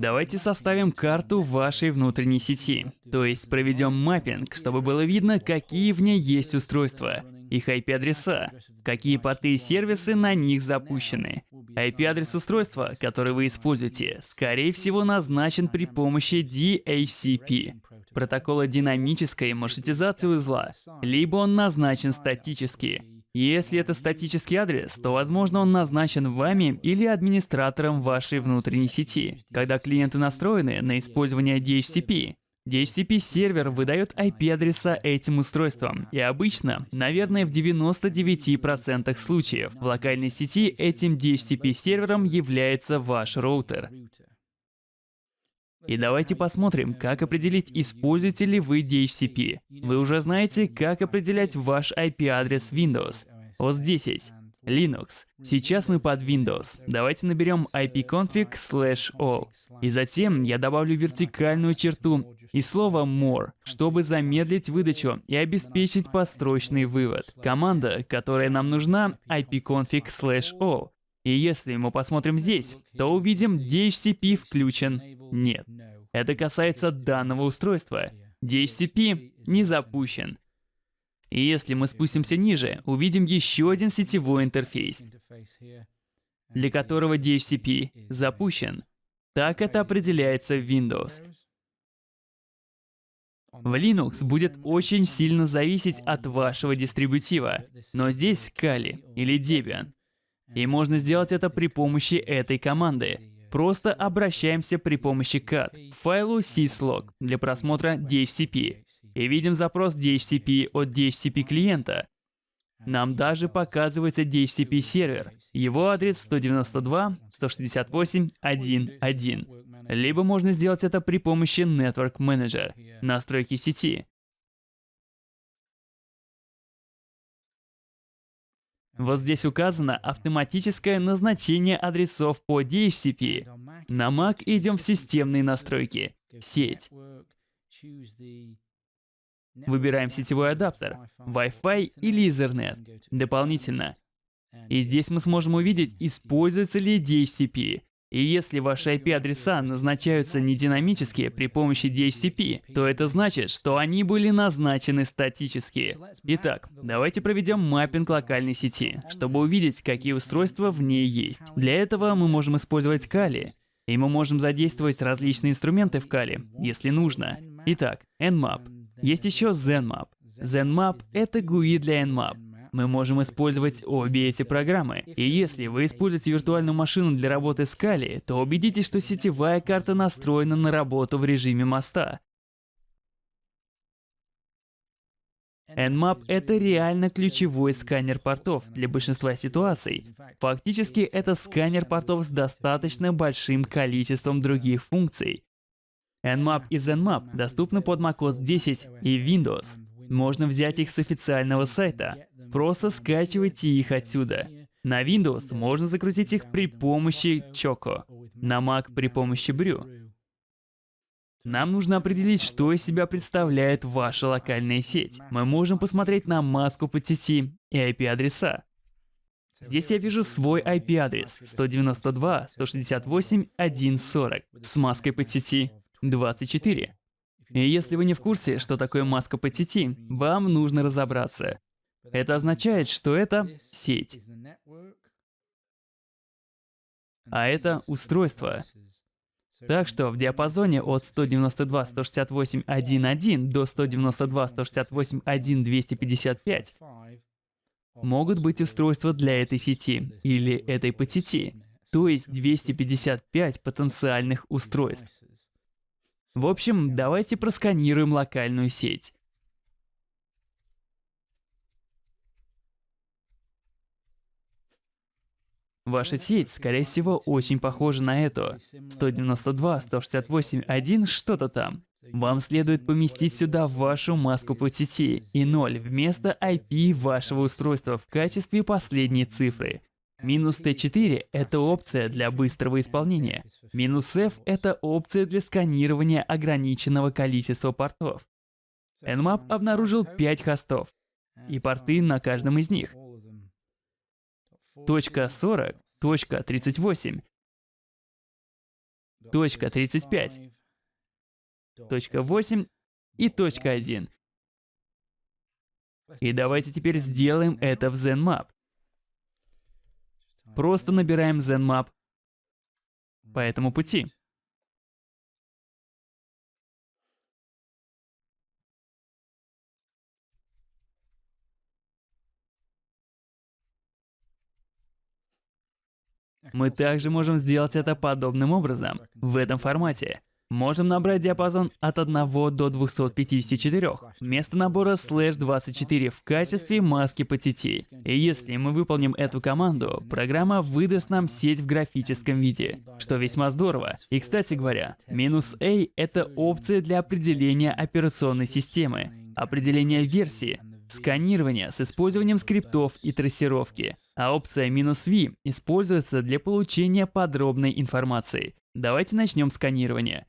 Давайте составим карту вашей внутренней сети. То есть проведем маппинг, чтобы было видно, какие в ней есть устройства, их IP-адреса, какие порты и сервисы на них запущены. IP-адрес устройства, который вы используете, скорее всего назначен при помощи DHCP, протокола динамической маршрутизации узла, либо он назначен статически. Если это статический адрес, то, возможно, он назначен вами или администратором вашей внутренней сети, когда клиенты настроены на использование DHCP. DHCP-сервер выдает IP-адреса этим устройствам, и обычно, наверное, в 99% случаев, в локальной сети этим DHCP-сервером является ваш роутер. И давайте посмотрим, как определить, используете ли вы DHCP. Вы уже знаете, как определять ваш IP-адрес Windows. OS 10. Linux. Сейчас мы под Windows. Давайте наберем ipconfig slash all. И затем я добавлю вертикальную черту и слово more, чтобы замедлить выдачу и обеспечить построчный вывод. Команда, которая нам нужна, ipconfig slash all. И если мы посмотрим здесь, то увидим DHCP включен. Нет. Это касается данного устройства. DHCP не запущен. И если мы спустимся ниже, увидим еще один сетевой интерфейс, для которого DHCP запущен. Так это определяется в Windows. В Linux будет очень сильно зависеть от вашего дистрибутива, но здесь Kali или Debian. И можно сделать это при помощи этой команды. Просто обращаемся при помощи cat к файлу syslog для просмотра DHCP и видим запрос DHCP от DHCP клиента. Нам даже показывается DHCP сервер. Его адрес 192.168.1.1. Либо можно сделать это при помощи Network Manager, настройки сети. Вот здесь указано автоматическое назначение адресов по DHCP. На Mac идем в системные настройки, сеть. Выбираем сетевой адаптер, Wi-Fi или Ethernet. Дополнительно. И здесь мы сможем увидеть, используется ли DHCP. И если ваши IP-адреса назначаются не динамически при помощи DHCP, то это значит, что они были назначены статически. Итак, давайте проведем маппинг локальной сети, чтобы увидеть, какие устройства в ней есть. Для этого мы можем использовать Kali. И мы можем задействовать различные инструменты в Kali, если нужно. Итак, Nmap. Есть еще ZenMap. ZenMap — это GUI для Nmap. Мы можем использовать обе эти программы. И если вы используете виртуальную машину для работы с Kali, то убедитесь, что сетевая карта настроена на работу в режиме моста. Nmap — это реально ключевой сканер портов для большинства ситуаций. Фактически, это сканер портов с достаточно большим количеством других функций. Nmap и ZenMap доступны под macOS 10 и Windows. Можно взять их с официального сайта. Просто скачивайте их отсюда. На Windows можно загрузить их при помощи Choco, на Mac при помощи Brew. Нам нужно определить, что из себя представляет ваша локальная сеть. Мы можем посмотреть на маску по сети и IP-адреса. Здесь я вижу свой IP-адрес 192.168.1.40 с маской по сети 24. И если вы не в курсе, что такое маска по сети, вам нужно разобраться. Это означает, что это сеть. А это устройство. Так что в диапазоне от 192.168.1.1 до 192.168.1.255 могут быть устройства для этой сети или этой подсети, то есть 255 потенциальных устройств. В общем, давайте просканируем локальную сеть. Ваша сеть, скорее всего, очень похожа на эту. 192.168.1 что-то там. Вам следует поместить сюда вашу маску по сети и 0 вместо IP вашего устройства в качестве последней цифры. Минус T4 — это опция для быстрого исполнения. Минус F — это опция для сканирования ограниченного количества портов. Nmap обнаружил 5 хостов и порты на каждом из них. Точка 40, точка 38. точка 35, точка 8 и точка 1. И давайте теперь сделаем это в ZenMap. Просто набираем ZenMap по этому пути. Мы также можем сделать это подобным образом, в этом формате. Можем набрать диапазон от 1 до 254, вместо набора слэш 24 в качестве маски по сети. И если мы выполним эту команду, программа выдаст нам сеть в графическом виде, что весьма здорово. И кстати говоря, минус A — это опция для определения операционной системы, определения версии, сканирование с использованием скриптов и трассировки, а опция "-v" используется для получения подробной информации. Давайте начнем сканирование.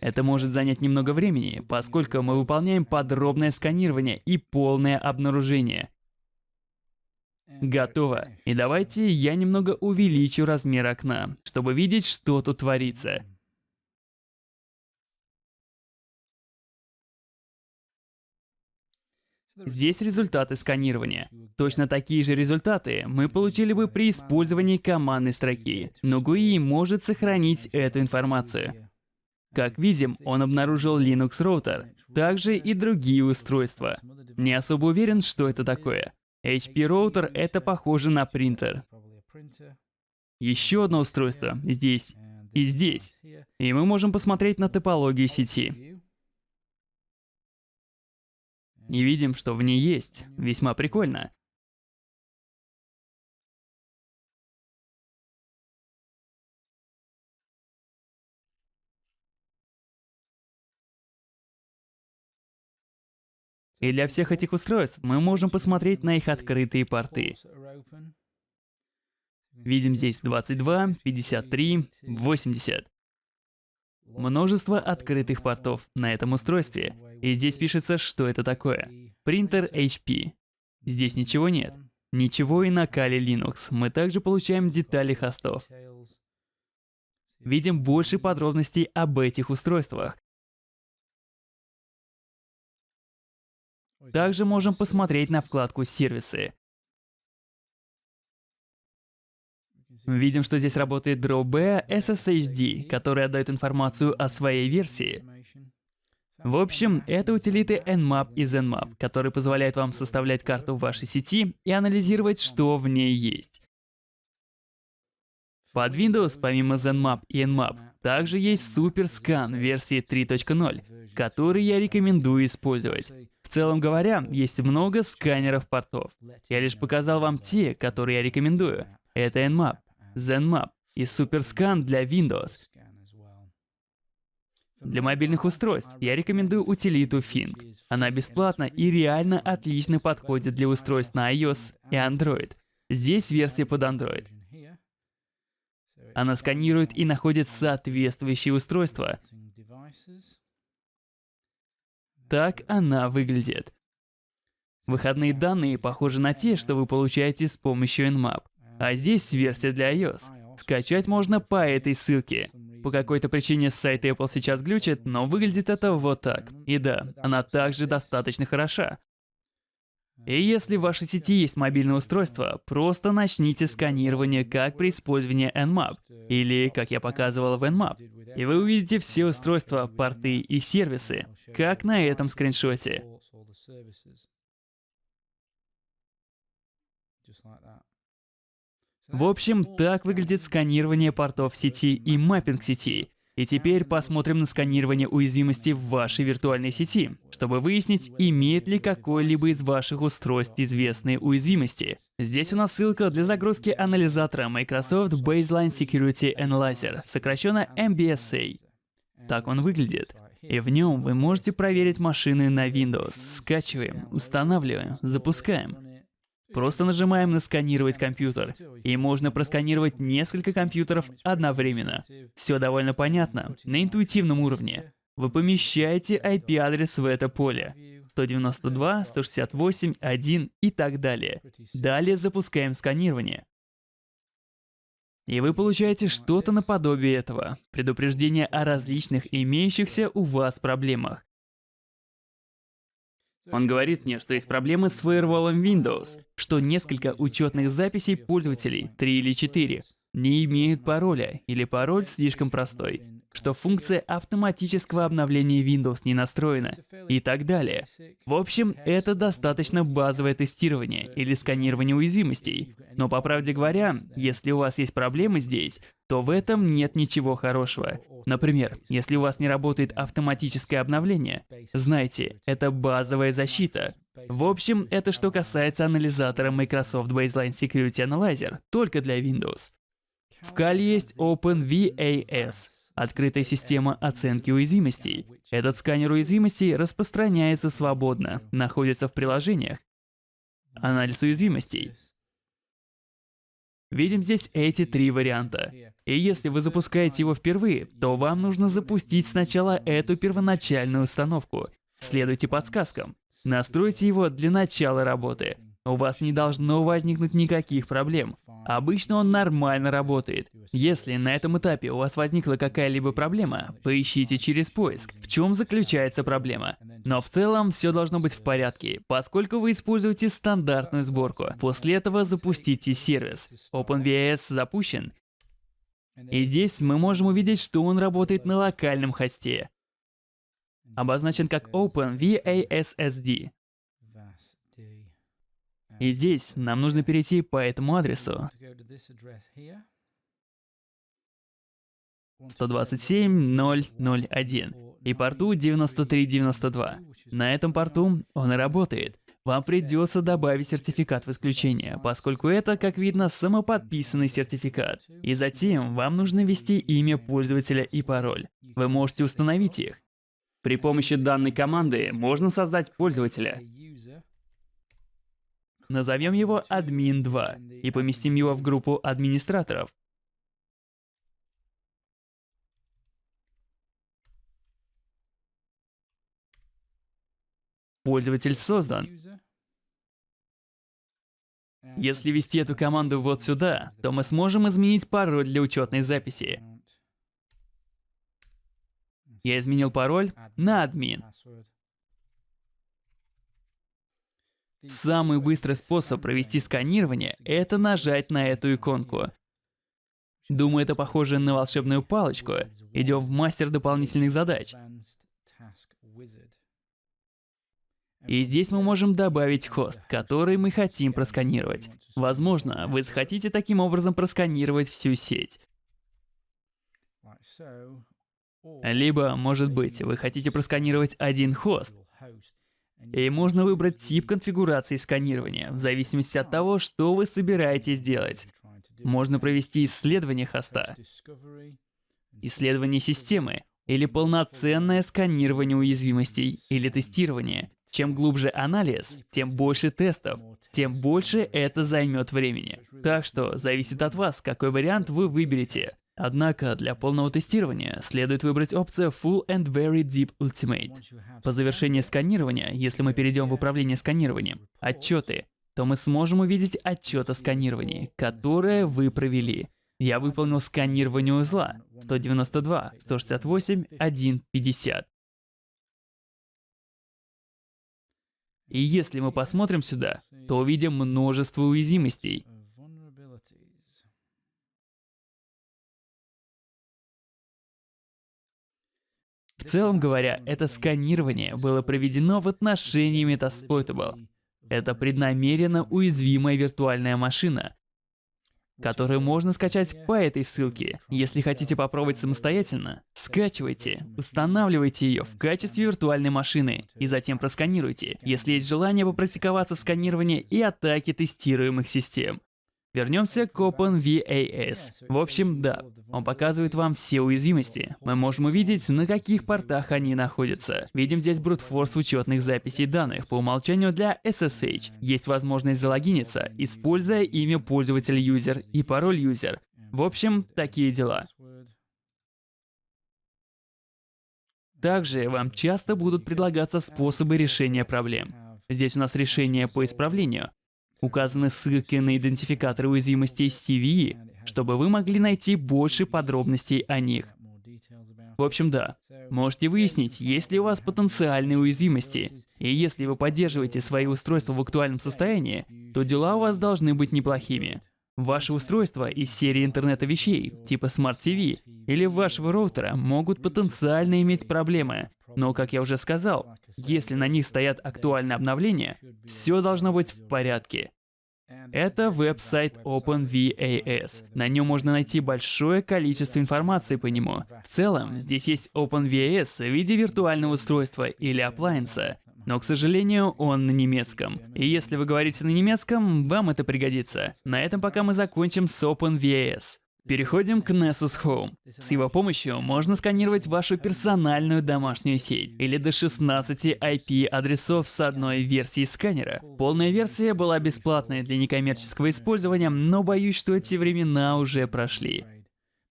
Это может занять немного времени, поскольку мы выполняем подробное сканирование и полное обнаружение. Готово. И давайте я немного увеличу размер окна, чтобы видеть, что тут творится. Здесь результаты сканирования. Точно такие же результаты мы получили бы при использовании командной строки, но GUI может сохранить эту информацию. Как видим, он обнаружил Linux роутер, также и другие устройства. Не особо уверен, что это такое. HP роутер — это похоже на принтер. Еще одно устройство здесь и здесь. И мы можем посмотреть на топологию сети. И видим, что в ней есть. Весьма прикольно. И для всех этих устройств мы можем посмотреть на их открытые порты. Видим здесь 22, 53, 80. Множество открытых портов на этом устройстве. И здесь пишется, что это такое. Принтер HP. Здесь ничего нет. Ничего и на Kali Linux. Мы также получаем детали хостов. Видим больше подробностей об этих устройствах. Также можем посмотреть на вкладку «Сервисы». Видим, что здесь работает DrawB SSHD, который отдает информацию о своей версии. В общем, это утилиты Nmap и ZenMap, которые позволяют вам составлять карту вашей сети и анализировать, что в ней есть. Под Windows, помимо ZenMap и Nmap, также есть SuperScan версии 3.0, который я рекомендую использовать. В целом говоря, есть много сканеров портов. Я лишь показал вам те, которые я рекомендую. Это Nmap, ZenMap и SuperScan для Windows. Для мобильных устройств я рекомендую утилиту Fink. Она бесплатна и реально отлично подходит для устройств на iOS и Android. Здесь версия под Android. Она сканирует и находит соответствующие устройства. Так она выглядит. Выходные данные похожи на те, что вы получаете с помощью Nmap. А здесь версия для iOS. Скачать можно по этой ссылке. По какой-то причине сайт Apple сейчас глючит, но выглядит это вот так. И да, она также достаточно хороша. И если в вашей сети есть мобильное устройство, просто начните сканирование, как при использовании Nmap, или как я показывал в Nmap, и вы увидите все устройства, порты и сервисы, как на этом скриншоте. В общем, так выглядит сканирование портов сети и маппинг сети. И теперь посмотрим на сканирование уязвимости в вашей виртуальной сети, чтобы выяснить, имеет ли какое-либо из ваших устройств известные уязвимости. Здесь у нас ссылка для загрузки анализатора Microsoft Baseline Security Analyzer, сокращенно MBSA. Так он выглядит. И в нем вы можете проверить машины на Windows. Скачиваем, устанавливаем, запускаем. Просто нажимаем на «Сканировать компьютер», и можно просканировать несколько компьютеров одновременно. Все довольно понятно, на интуитивном уровне. Вы помещаете IP-адрес в это поле. 192, 168, 1 и так далее. Далее запускаем сканирование. И вы получаете что-то наподобие этого. Предупреждение о различных имеющихся у вас проблемах. Он говорит мне, что есть проблемы с фаерволом Windows, что несколько учетных записей пользователей, 3 или 4, не имеют пароля или пароль слишком простой, что функция автоматического обновления Windows не настроена и так далее. В общем, это достаточно базовое тестирование или сканирование уязвимостей. Но по правде говоря, если у вас есть проблемы здесь, то в этом нет ничего хорошего. Например, если у вас не работает автоматическое обновление, знайте, это базовая защита. В общем, это что касается анализатора Microsoft Baseline Security Analyzer, только для Windows. В Kali есть OpenVAS, открытая система оценки уязвимостей. Этот сканер уязвимостей распространяется свободно, находится в приложениях. Анализ уязвимостей. Видим здесь эти три варианта. И если вы запускаете его впервые, то вам нужно запустить сначала эту первоначальную установку. Следуйте подсказкам. Настройте его для начала работы. У вас не должно возникнуть никаких проблем. Обычно он нормально работает. Если на этом этапе у вас возникла какая-либо проблема, поищите через поиск, в чем заключается проблема. Но в целом все должно быть в порядке, поскольку вы используете стандартную сборку. После этого запустите сервис. OpenVAS запущен. И здесь мы можем увидеть, что он работает на локальном хосте. Обозначен как OpenVASSD. И здесь нам нужно перейти по этому адресу. 127.001 и порту 9392. На этом порту он и работает. Вам придется добавить сертификат в исключение, поскольку это, как видно, самоподписанный сертификат. И затем вам нужно ввести имя пользователя и пароль. Вы можете установить их. При помощи данной команды можно создать пользователя. Назовем его admin2 и поместим его в группу администраторов. Пользователь создан. Если ввести эту команду вот сюда, то мы сможем изменить пароль для учетной записи. Я изменил пароль на админ. Самый быстрый способ провести сканирование – это нажать на эту иконку. Думаю, это похоже на волшебную палочку. Идем в мастер дополнительных задач. И здесь мы можем добавить хост, который мы хотим просканировать. Возможно, вы захотите таким образом просканировать всю сеть. Либо, может быть, вы хотите просканировать один хост, и можно выбрать тип конфигурации сканирования, в зависимости от того, что вы собираетесь делать. Можно провести исследование хоста, исследование системы, или полноценное сканирование уязвимостей, или тестирование. Чем глубже анализ, тем больше тестов, тем больше это займет времени. Так что зависит от вас, какой вариант вы выберете. Однако для полного тестирования следует выбрать опцию Full and Very Deep Ultimate. По завершении сканирования, если мы перейдем в управление сканированием, отчеты, то мы сможем увидеть отчет о сканировании, которое вы провели. Я выполнил сканирование узла 192, 168, 150. И если мы посмотрим сюда, то увидим множество уязвимостей. В целом говоря, это сканирование было проведено в отношении Metasploitable. Это преднамеренно уязвимая виртуальная машина, которую можно скачать по этой ссылке. Если хотите попробовать самостоятельно, скачивайте, устанавливайте ее в качестве виртуальной машины и затем просканируйте, если есть желание попрактиковаться в сканировании и атаке тестируемых систем. Вернемся к OpenVAS. В общем, да, он показывает вам все уязвимости. Мы можем увидеть, на каких портах они находятся. Видим здесь брутфорс учетных записей данных. По умолчанию для SSH есть возможность залогиниться, используя имя пользователя юзер и пароль юзер. В общем, такие дела. Также вам часто будут предлагаться способы решения проблем. Здесь у нас решение по исправлению. Указаны ссылки на идентификаторы уязвимостей CVE, чтобы вы могли найти больше подробностей о них. В общем, да. Можете выяснить, есть ли у вас потенциальные уязвимости. И если вы поддерживаете свои устройства в актуальном состоянии, то дела у вас должны быть неплохими. Ваши устройства из серии интернета вещей, типа Smart TV, или вашего роутера могут потенциально иметь проблемы. Но, как я уже сказал, если на них стоят актуальные обновления, все должно быть в порядке. Это веб-сайт OpenVAS. На нем можно найти большое количество информации по нему. В целом, здесь есть OpenVAS в виде виртуального устройства или appliance, но, к сожалению, он на немецком. И если вы говорите на немецком, вам это пригодится. На этом пока мы закончим с OpenVAS. Переходим к Nessus Home. С его помощью можно сканировать вашу персональную домашнюю сеть или до 16 IP-адресов с одной версии сканера. Полная версия была бесплатной для некоммерческого использования, но боюсь, что эти времена уже прошли.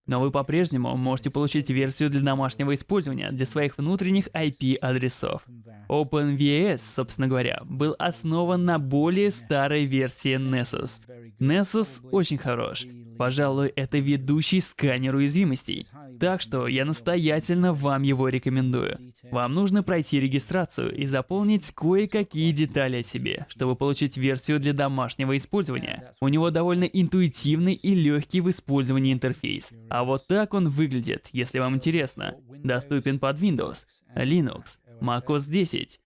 Но вы по-прежнему можете получить версию для домашнего использования для своих внутренних IP-адресов. OpenVS, собственно говоря, был основан на более старой версии Nessus. Nessus очень хорош, Пожалуй, это ведущий сканер уязвимостей. Так что я настоятельно вам его рекомендую. Вам нужно пройти регистрацию и заполнить кое-какие детали о себе, чтобы получить версию для домашнего использования. У него довольно интуитивный и легкий в использовании интерфейс. А вот так он выглядит, если вам интересно. Доступен под Windows, Linux, macOS 10.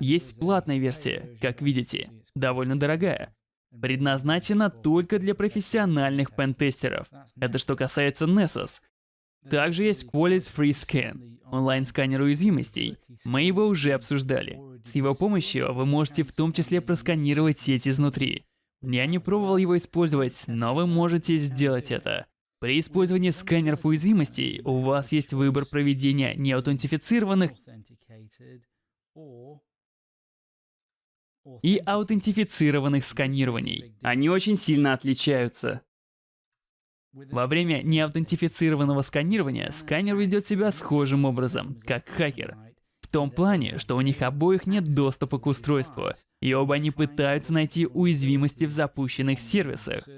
Есть платная версия, как видите, довольно дорогая предназначена только для профессиональных пентестеров. Это что касается Nessus. Также есть Qualys Free Scan, онлайн-сканер уязвимостей. Мы его уже обсуждали. С его помощью вы можете в том числе просканировать сеть изнутри. Я не пробовал его использовать, но вы можете сделать это. При использовании сканеров уязвимостей у вас есть выбор проведения неаутентифицированных и аутентифицированных сканирований. Они очень сильно отличаются. Во время неаутентифицированного сканирования сканер ведет себя схожим образом, как хакер. В том плане, что у них обоих нет доступа к устройству, и оба они пытаются найти уязвимости в запущенных сервисах.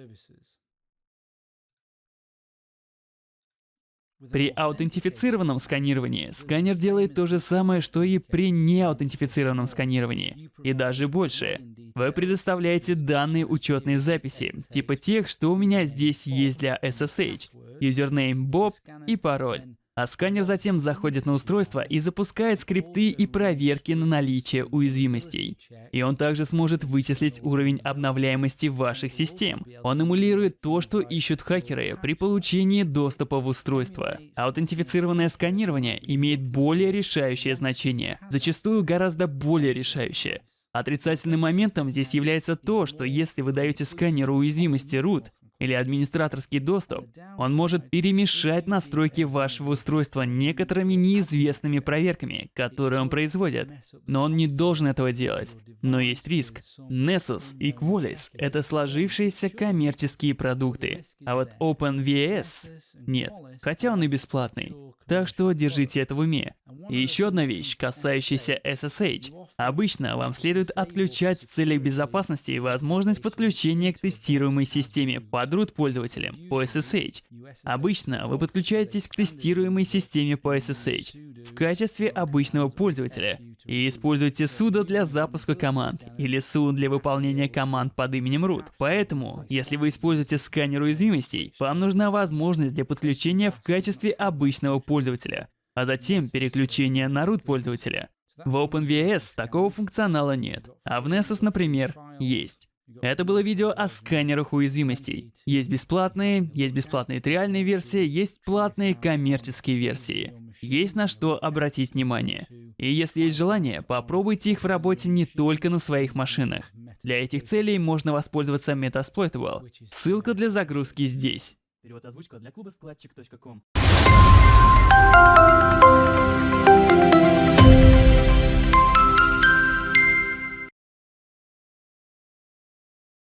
При аутентифицированном сканировании сканер делает то же самое, что и при неаутентифицированном сканировании. И даже больше. Вы предоставляете данные учетной записи, типа тех, что у меня здесь есть для SSH, юзернейм Bob и пароль. А сканер затем заходит на устройство и запускает скрипты и проверки на наличие уязвимостей. И он также сможет вычислить уровень обновляемости ваших систем. Он эмулирует то, что ищут хакеры при получении доступа в устройство. Аутентифицированное сканирование имеет более решающее значение, зачастую гораздо более решающее. Отрицательным моментом здесь является то, что если вы даете сканеру уязвимости root, или администраторский доступ, он может перемешать настройки вашего устройства некоторыми неизвестными проверками, которые он производит. Но он не должен этого делать. Но есть риск. Nessus и Qualys — это сложившиеся коммерческие продукты. А вот OpenVS — нет. Хотя он и бесплатный. Так что держите это в уме. И еще одна вещь, касающаяся SSH. Обычно вам следует отключать в целях безопасности возможность подключения к тестируемой системе под root пользователем по SSH. Обычно вы подключаетесь к тестируемой системе по SSH в качестве обычного пользователя и используете sudo для запуска команд или sudo для выполнения команд под именем root. Поэтому, если вы используете сканер уязвимостей, вам нужна возможность для подключения в качестве обычного пользователя, а затем переключения на root пользователя. В OpenVS такого функционала нет, а в Nessus, например, есть. Это было видео о сканерах уязвимостей. Есть бесплатные, есть бесплатные триальные версии, есть платные коммерческие версии. Есть на что обратить внимание. И если есть желание, попробуйте их в работе не только на своих машинах. Для этих целей можно воспользоваться Metasploitable. Ссылка для загрузки здесь. Перевод озвучка для клуба складчик.ком.